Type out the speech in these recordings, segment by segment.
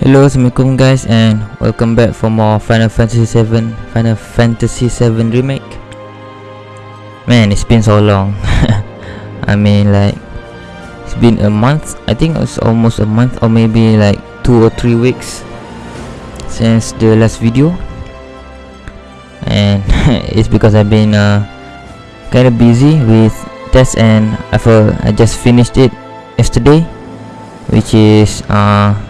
Hello, Assalamualaikum guys and welcome back for more Final Fantasy 7 Final Fantasy 7 Remake. Man, it's been so long. I mean like It's been a month. I think it's almost a month or maybe like 2 or 3 weeks Since the last video. And it's because I've been uh, Kinda busy with tests and I, I just finished it yesterday Which is uh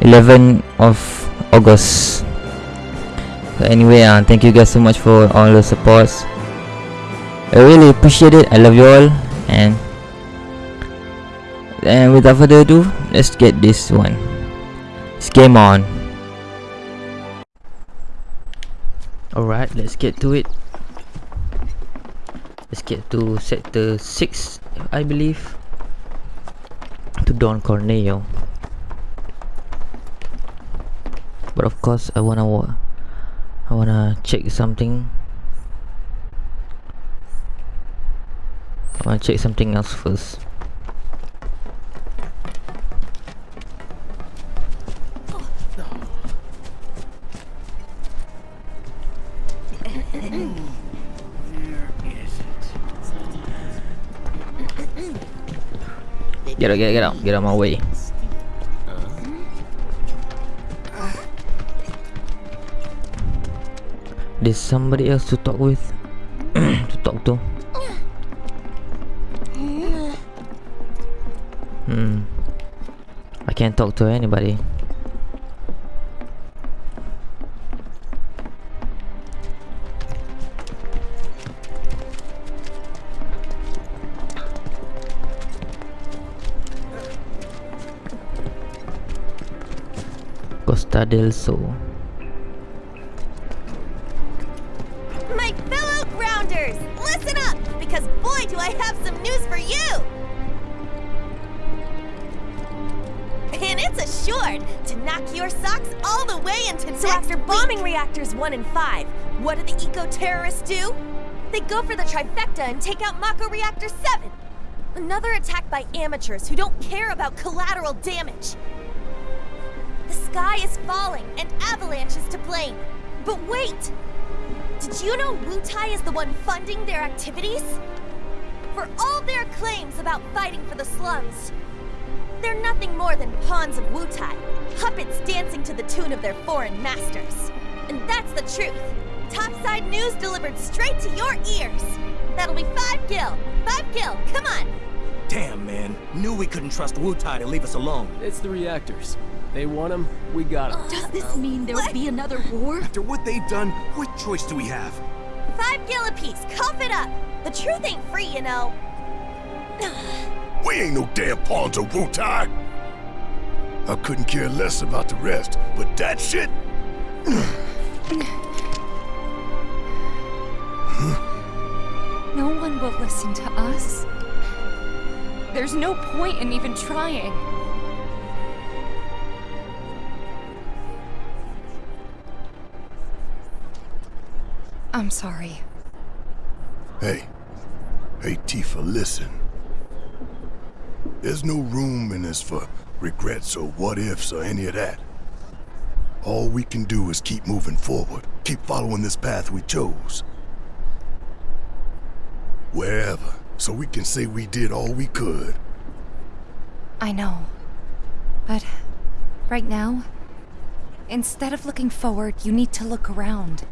11 of August. Anyway uh, thank you guys so much for all the supports. I really appreciate it. I love you all. And and without further ado let's get this one. It's game on. Alright let's get to it. Let's get to sector 6 I believe. To Don Corneo but of course I wanna I wanna check something I wanna check something else first Get out, get out, get out, get out of my way. There's somebody else to talk with. To talk to. Hmm. I can't talk to anybody. Costa del Sol reactors 1 and 5, what do the eco-terrorists do? They go for the trifecta and take out Mako Reactor 7! Another attack by amateurs who don't care about collateral damage! The sky is falling, and Avalanche is to blame. But wait! Did you know Wutai is the one funding their activities? For all their claims about fighting for the slums, they're nothing more than pawns of Wutai, puppets dancing to the tune of their foreign masters. And that's the truth. Topside news delivered straight to your ears. That'll be five gil. Five gil, come on. Damn, man. Knew we couldn't trust Wutai to leave us alone. It's the reactors. They want them, we got them. Does this mean there'll be another war? After what they've done, what choice do we have? Five gil apiece, cough it up. The truth ain't free, you know. we ain't no damn pawns of Wutai. I couldn't care less about the rest, but that shit... No one will listen to us. There's no point in even trying. I'm sorry. Hey. Hey, Tifa, listen. There's no room in this for regrets or what-ifs or any of that. All we can do is keep moving forward, keep following this path we chose. Wherever, so we can say we did all we could. I know. But right now, instead of looking forward, you need to look around.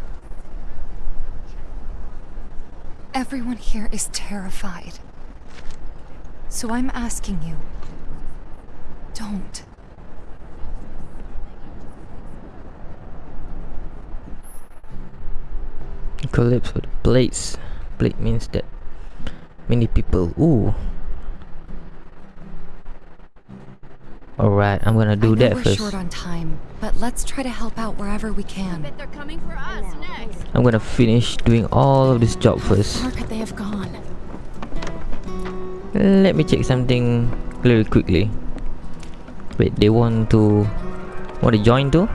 Everyone here is terrified. So I'm asking you, don't. Collapse with plates. Plate means that many people. Ooh. Alright, I'm gonna do that we're first. short on time, but let's try to help out wherever we can. I bet they're coming for us next. I'm gonna finish doing all of this job first. Where could they have gone? Let me check something really quickly. Wait, they want to want to join too?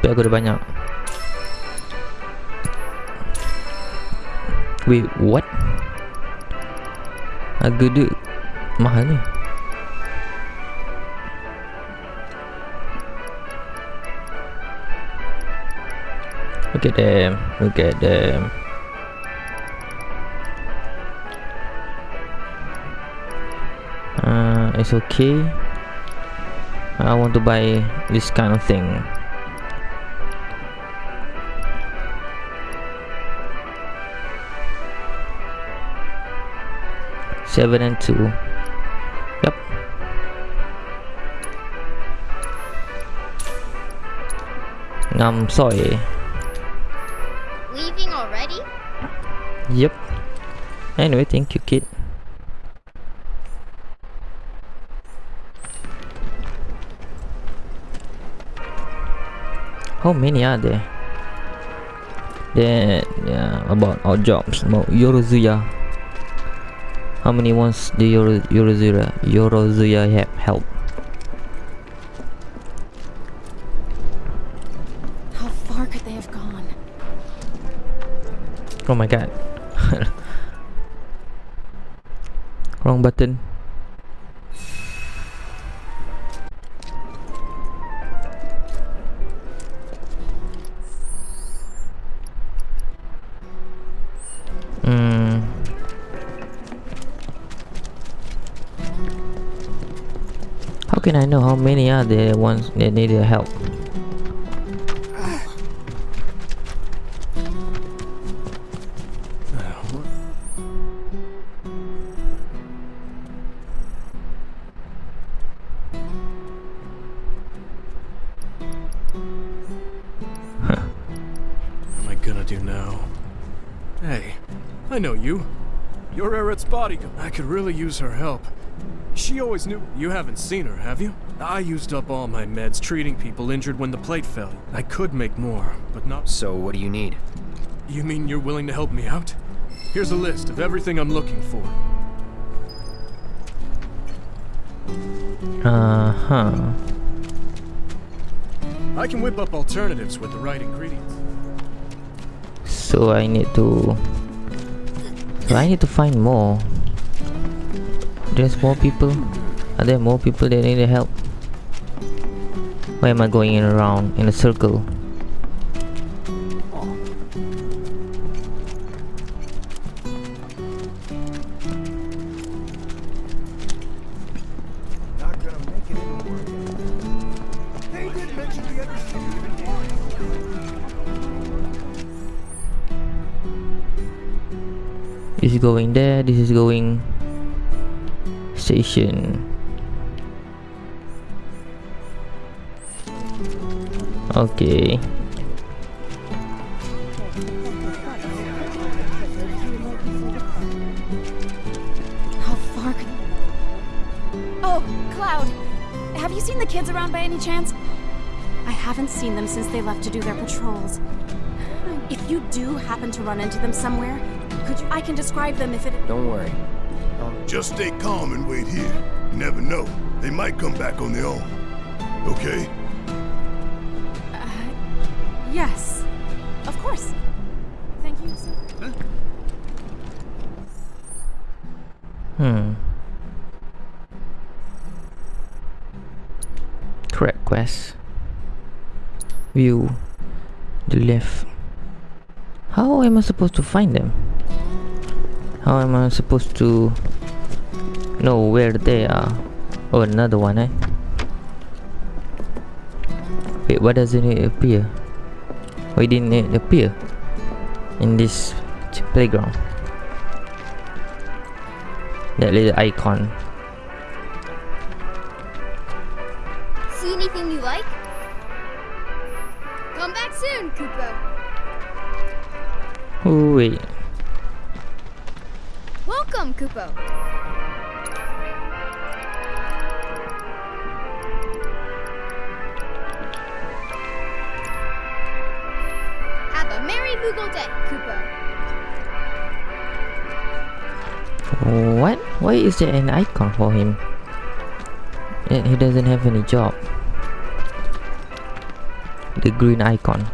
Tapi aku ada banyak. Wait, what? Harga dia mahal ni. Look at them, look at them. Uh, It's okay. I want to buy this kind of thing Seven and two. Yep. Ngam soy. Leaving already? Yep. Anyway, thank you, kid. How many are there? There, yeah, about our jobs, about Yorozuya. How many ones do Yoro, Yorozuya, Yorozuya have help? How far could they have gone? Oh my god. Wrong button. Are there ones that need help? What am I gonna do now? Hey, I know you. You're Aerith's bodyguard. I could really use her help. She always knew. You haven't seen her, have you? I used up all my meds treating people injured when the plate fell. I could make more, but not. So, what do you need? You mean you're willing to help me out? Here's a list of everything I'm looking for. Uh huh. I can whip up alternatives with the right ingredients. So I need to. I need to find more. There's more people. Are there more people that need help? Why am I going in around in a circle? Not gonna make it into work. They did mention the other city even once. This is going there. This is going station. Okay. How far could... Oh, Cloud. Have you seen the kids around by any chance? I haven't seen them since they left to do their patrols. If you do happen to run into them somewhere, could you... I can describe them if it... Don't worry. Just stay calm and wait here. You never know. They might come back on their own. Okay? Yes. Of course. Thank you so Hmm. Correct quest. View the left. How am I supposed to find them? How am I supposed to know where they are? Oh, another one, eh? Wait, why doesn't it appear? Why didn't it appear in this playground? That little icon. See anything you like? Come back soon, Kupo. Oh, wait. Welcome, Kupo. Why is there an icon for him? Yet he doesn't have any job. the green icon.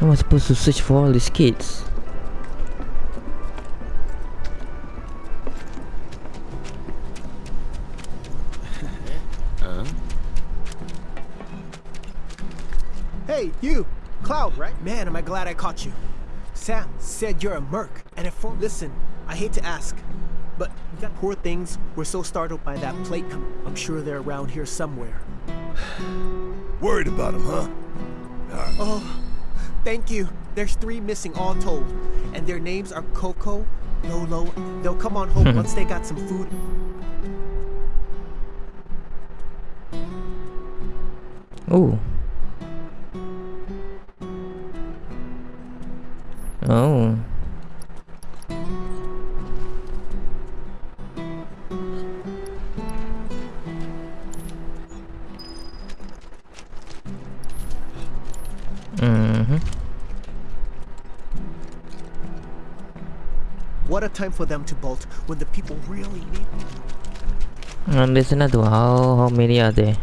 Am I supposed to search for all these kids? Hey, you! Cloud, right? Man, am I glad I caught you. Sam said you're a merc, and if listen, I hate to ask, but we poor things. We're so startled by that plate come. I'm sure they're around here somewhere. Worried about them, huh? Oh, thank you. There's three missing all told, and their names are Coco, Lolo. They'll come on home once they got some food. Oh. Oh. What a time for them to bolt when the people really need. And there's another one. How, how many are there?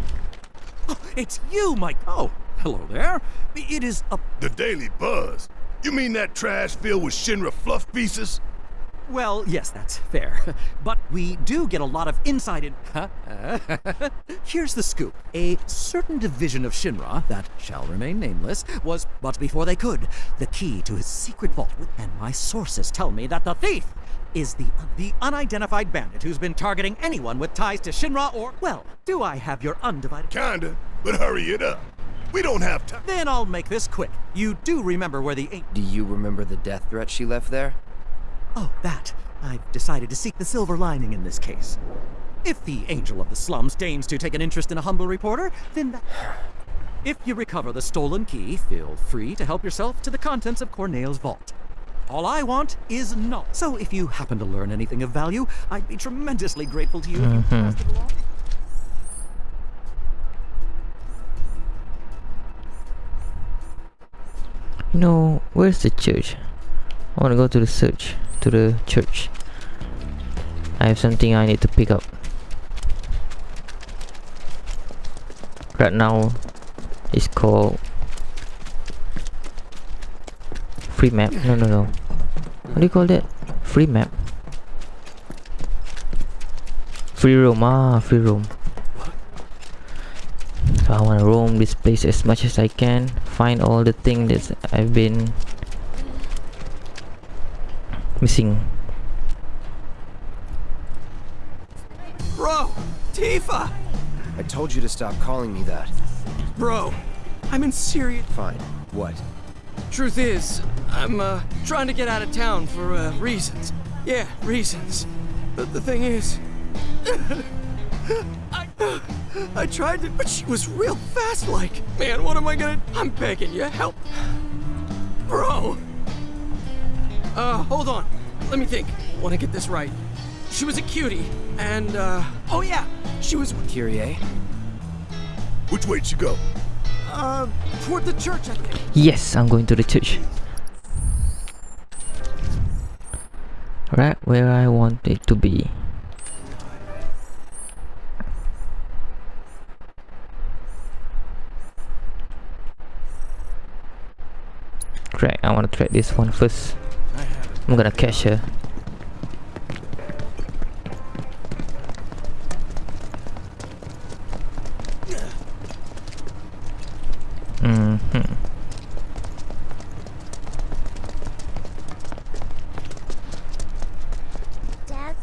Oh, it's you, Mike. Oh, hello there. It is a... The Daily Buzz. You mean that trash filled with Shinra fluff pieces? Well, yes, that's fair. But we do get a lot of inside in... Here's the scoop. A certain division of Shinra, that shall remain nameless, was, but before they could, the key to his secret vault. And my sources tell me that the thief is the, the unidentified bandit who's been targeting anyone with ties to Shinra or... Well, do I have your undivided... Kinda, but hurry it up. We don't have time. Then I'll make this quick. You do remember where the... Do you remember the death threat she left there? Oh, that. I've decided to seek the silver lining in this case. If the angel of the slums deigns to take an interest in a humble reporter, then that... If you recover the stolen key, feel free to help yourself to the contents of Corneo's vault. All I want is not. So if you happen to learn anything of value, I'd be tremendously grateful to you if you passed along. Know, where's the church? I want to go to the church. To the church. I have something I need to pick up. Right now, it's called free map. No, no, no. What do you call that? Free map. Free roam. Ah, free roam. So I want to roam this place as much as I can. Find all the things that I've been missing. Bro, Tifa! I told you to stop calling me that. Bro, I'm in serious. Fine. What? Truth is, I'm uh, trying to get out of town for uh, reasons. Yeah, reasons. But the thing is, I, I tried to, but she was real fast. Like, man, what am I gonna? I'm begging you, help, bro. Uh, hold on. Let me think. Want to get this right. She was a cutie, and uh, oh yeah, she was Kyrie? Which way'd she go? uh toward the church, I think. Yes, I'm going to the church. Right where I want it to be. Track, I want to track this one first. I'm gonna catch her. Mm-hmm. Dad?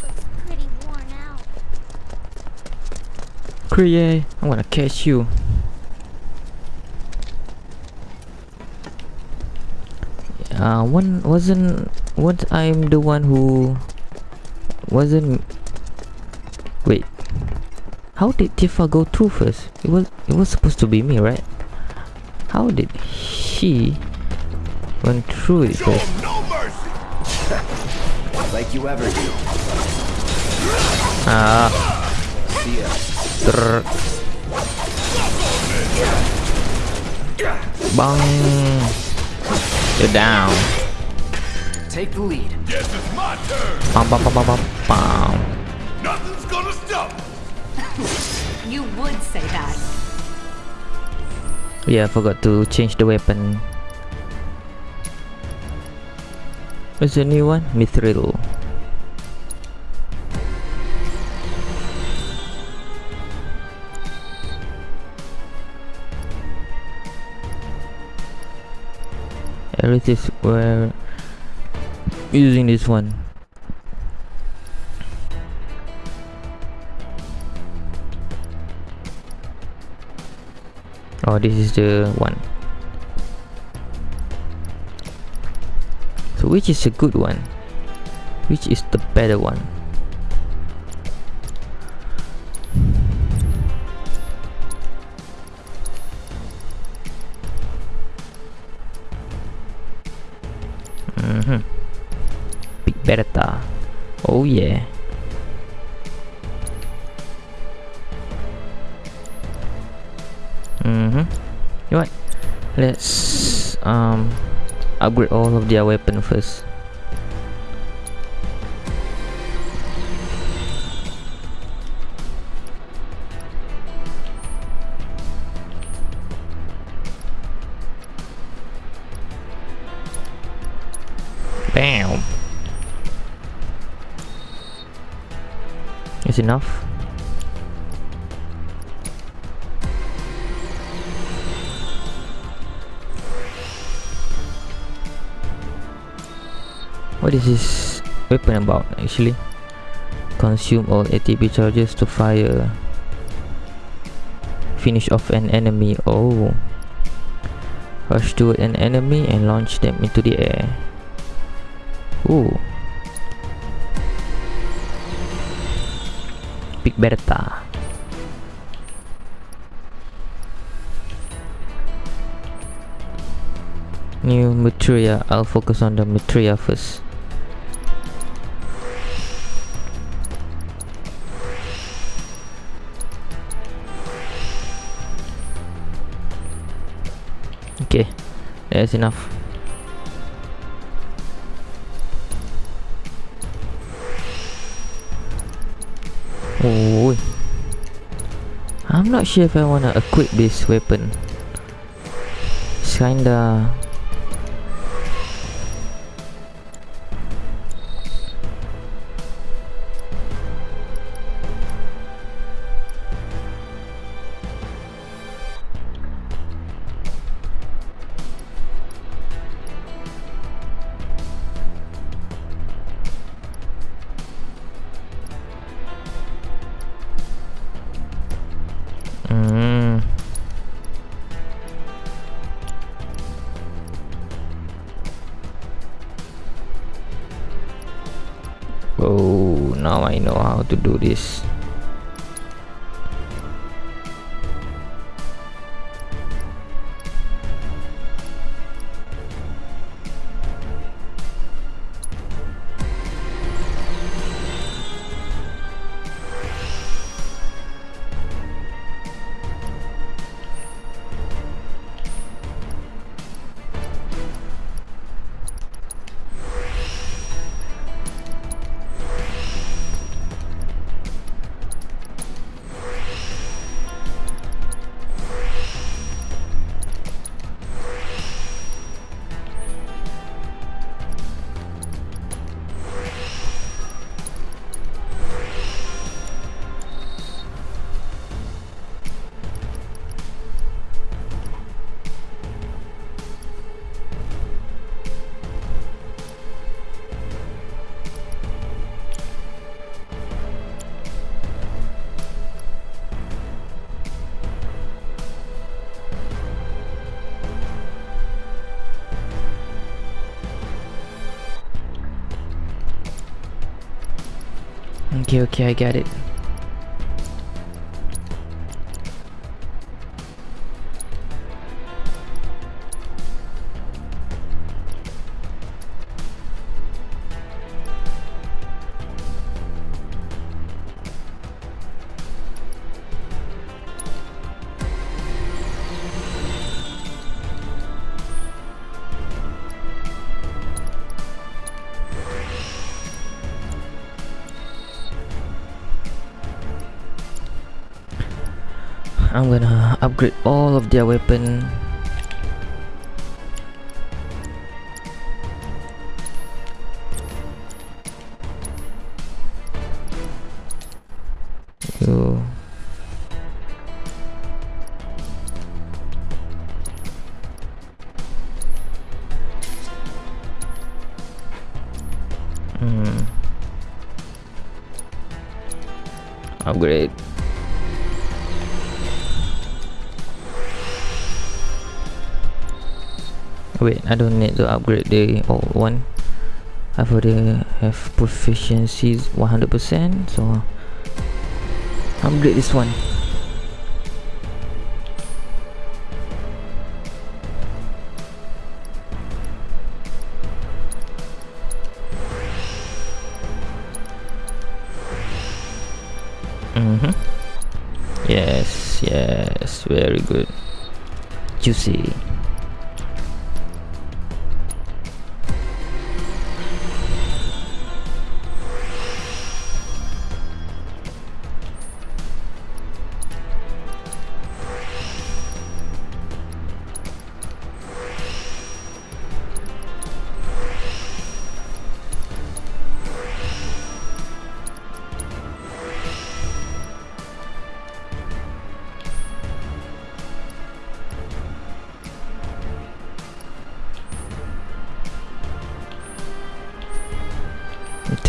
Looks pretty worn out. Kyrie, I'm gonna catch you. Uh, one wasn't what I'm the one who wasn't. Wait, how did Tifa go through first? It was it was supposed to be me, right? How did she went through it Show first? 'em no mercy! Like you ever do. Ah, See ya. Bang. You're down. take the lead. Guess it's my turn. Bam, bam, bam, bam, bam, bam. Nothing's gonna stop. You would say that. Yeah, I forgot to change the weapon. What's the new one? Mythril. We're using this one. Oh, this is the one. So which is a good one? Which is the better one? Let's um upgrade all of their weapon first. Bam. Is enough? What is this weapon about actually? Consume all ATB charges to fire. Finish off an enemy. Oh. Rush toward an enemy and launch them into the air. Ooh. Big Bertha. New Maitreya. I'll focus on the Maitreya first. That's enough. Oh, I'm not sure if I wanna equip this weapon. It's kinda this. Okay, okay, I get it. Their weapon you hmm. Upgrade wait I don't need to upgrade the old one. I've already have proficiencies 100% so upgrade this one. Mm-hmm. Yes yes very good. Juicy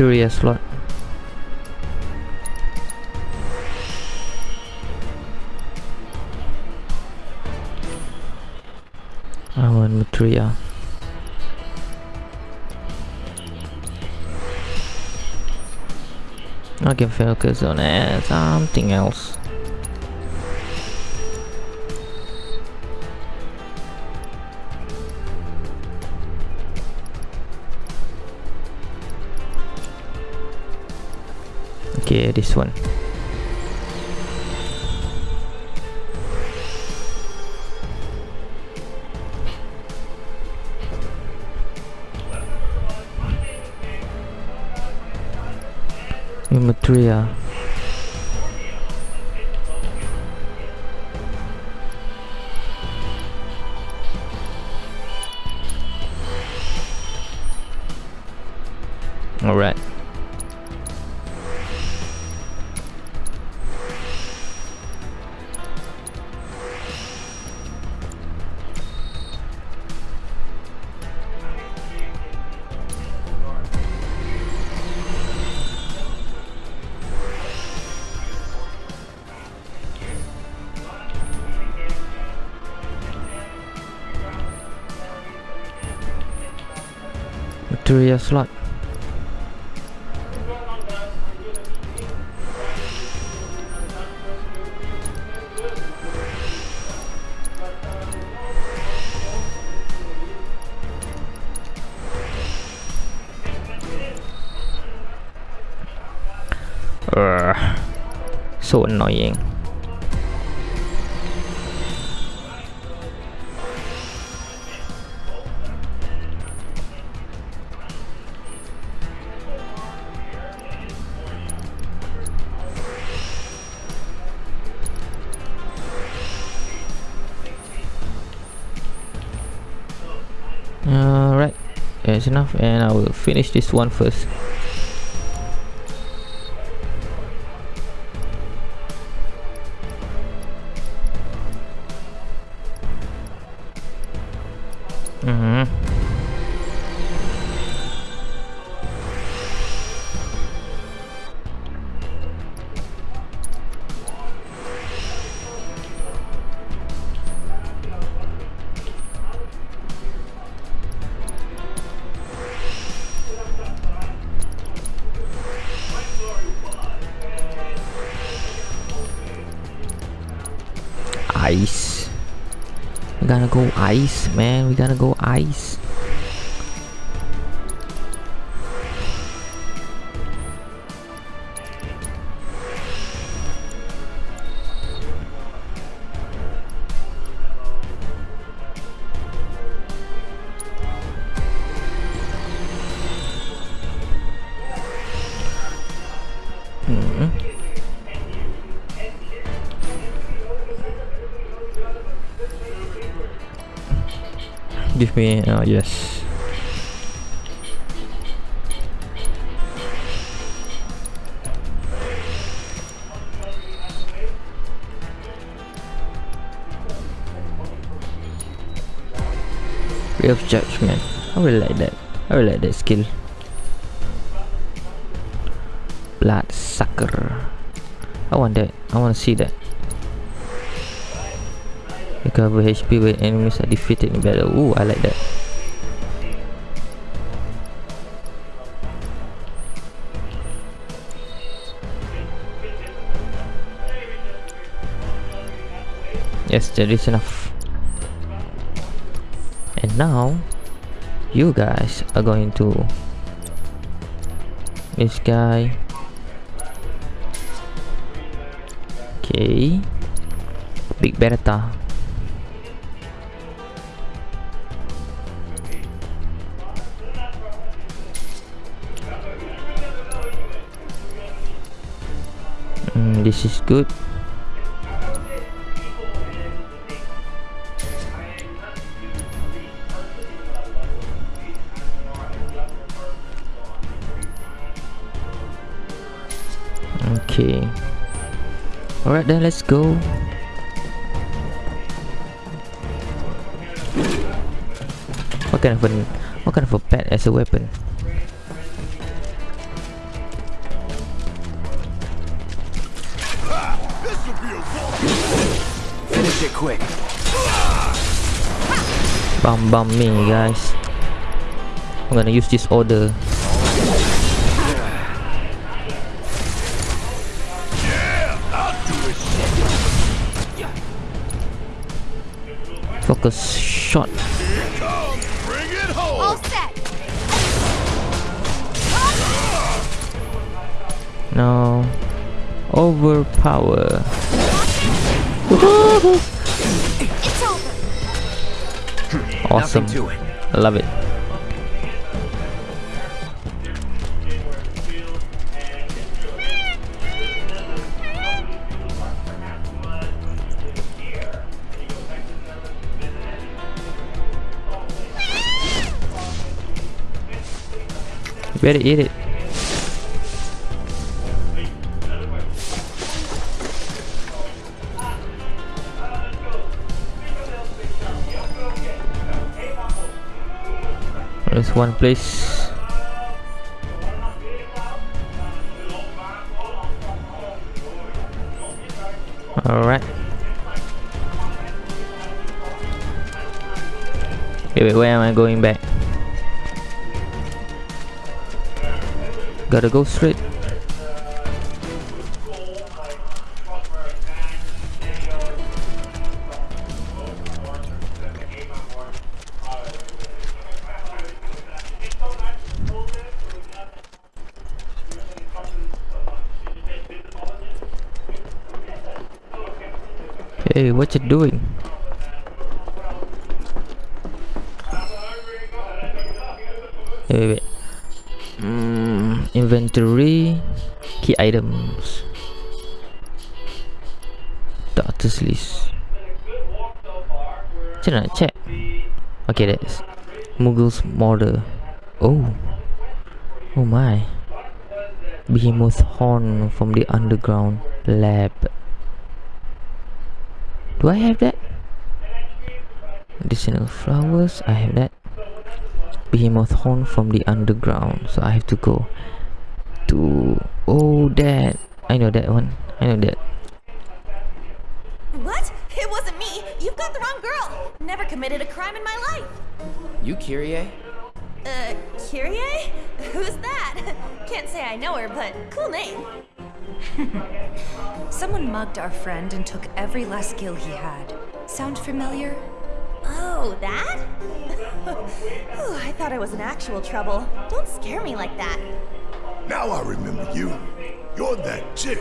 Materia slot I want Materia I can focus on uh, something else this one. Imatria Alright so annoying Alright, that's enough and I will finish this one first. Ice. We gotta go ice, man. We gotta go ice. Me, oh yes. Ray of Judgment. I really like that. I really like that skill. Blood Sucker. I want that. I want to see that. Recover HP when enemies are defeated in battle. Ooh, I like that. Yes, that is enough. And now, you guys are going to this guy. Okay, Big Bertha. This is good. Okay. Alright then, let's go. What kind of an what kind of a pet as a weapon? Finish it quick. Bum bum me guys. I'm gonna use this order. Focus shot. All set. No. Overpower. Awesome. To it. I love it. Better eat it. One place. Alright. Wait, wait, where am I going back? Gotta go straight. Hey, what you doing? Wait, wait, wait. Mm, inventory, key items, doctor's list. Macam nak check? Okay, that's Muggle's Murder. Oh, oh my. Behemoth horn from the underground lab. Do I have that? additional flowers, I have that. Behemoth horn from the underground, so I have to go to. Oh, that I know that one. I know that. What? It wasn't me. You've got the wrong girl. Never committed a crime in my life. You Kyrie? Uh, Kyrie? Who's that? Can't say I know her, but cool name. Someone mugged our friend and took every last skill he had. Sound familiar? Oh, that? Ooh, I thought I was in actual trouble. Don't scare me like that. Now I remember you. You're that chick.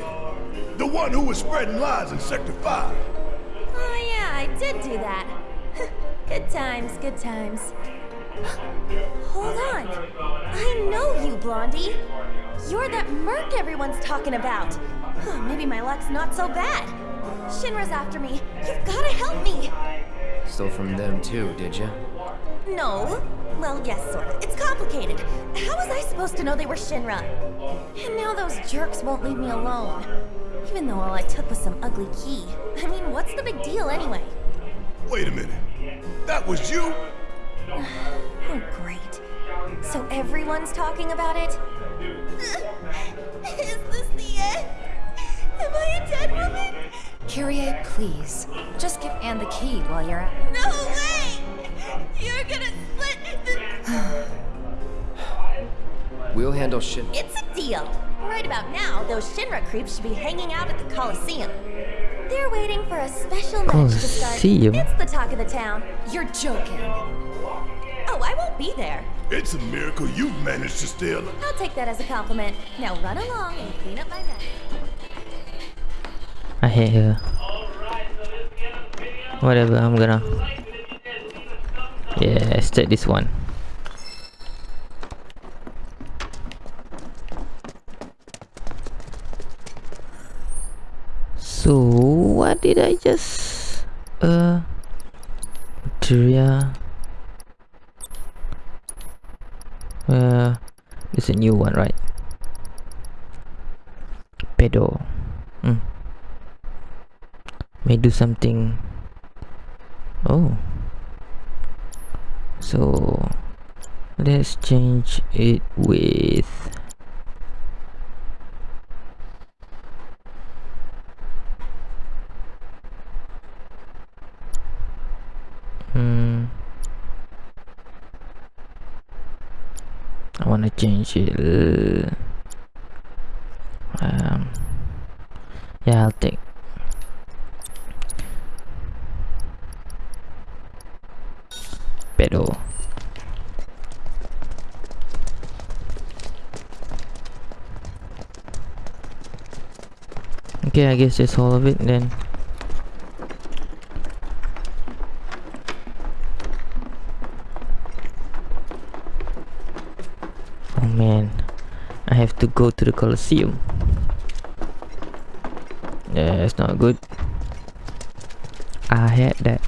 The one who was spreading lies in Sector 5. Oh yeah, I did do that. good times, good times. Hold on. I know you, Blondie. You're that merc everyone's talking about. Oh, maybe my luck's not so bad. Shinra's after me. You've gotta help me. Stole from them too, did you? No. Well, yes, sorta. It's complicated. How was I supposed to know they were Shinra? And now those jerks won't leave me alone. Even though all I took was some ugly key. I mean, what's the big deal anyway? Wait a minute. That was you? Oh, great. So everyone's talking about it? Is this the end? Am I a dead woman? Kyrie, please. Just give Anne the key while you're at it. No way! You're gonna split the... We'll handle Shin. It's a deal. Right about now, those Shinra creeps should be hanging out at the Coliseum. They're waiting for a special match to start. Coliseum? It's the talk of the town. You're joking. Oh, I won't be there. It's a miracle you've managed to steal alive. I'll take that as a compliment. Now run along and clean up my mess. I hate her. Whatever, I'm gonna. Yeah, let's take this one. So, what did I just. Uh. Materia. Uh. It's a new one, right? Pedo. Hmm may do something oh so let's change it with change it um yeah I'll take pero. Okay I guess that's all of it then oh man I have to go to the Colosseum. Yeah it's not good. I had that